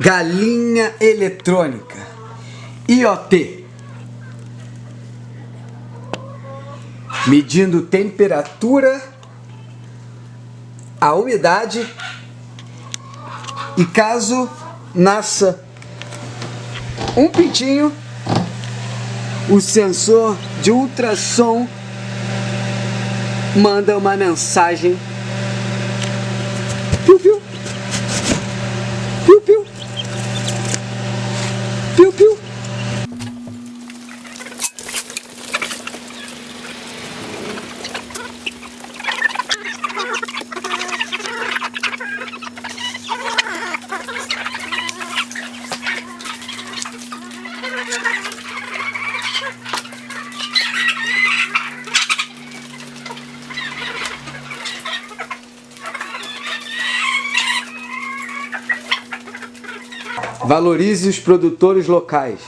Galinha eletrônica. IoT. Medindo temperatura, a umidade e caso nasça um pintinho, o sensor de ultrassom manda uma mensagem. Piu, piu. Piu, piu. Piu, piu. Valorize os produtores locais.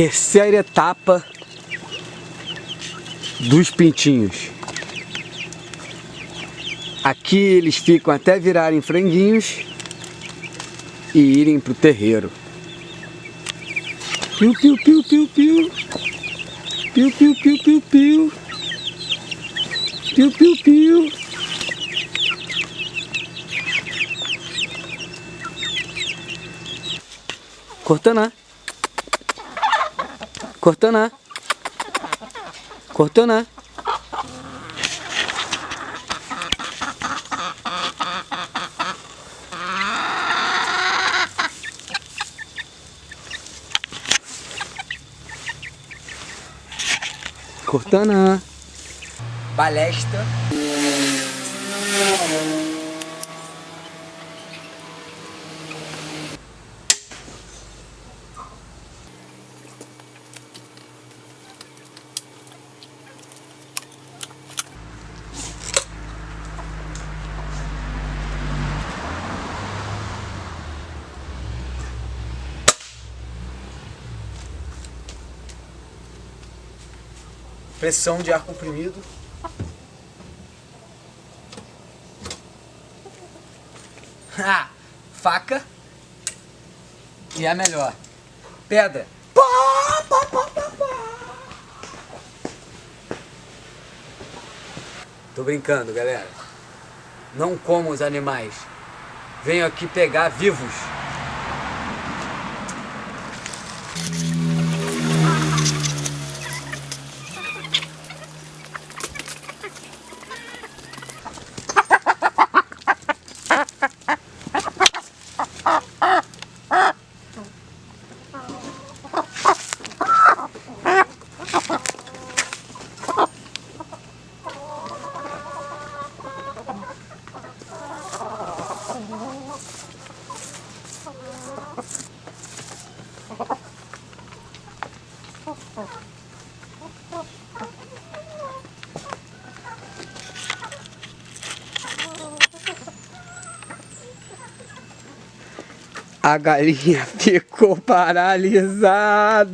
Terceira etapa dos pintinhos. Aqui eles ficam até virarem franguinhos e irem para o terreiro. Piu, piu, piu, piu, piu. Piu, piu, piu, piu, piu. Piu, piu, piu. Cortana. Cortana. Cortana. Cortana. Balesta. Pressão de ar comprimido. Ah, faca. E a melhor. Pedra. Pá, pá, pá, pá, pá. Tô brincando, galera. Não como os animais. Venho aqui pegar vivos. A galinha ficou paralisada.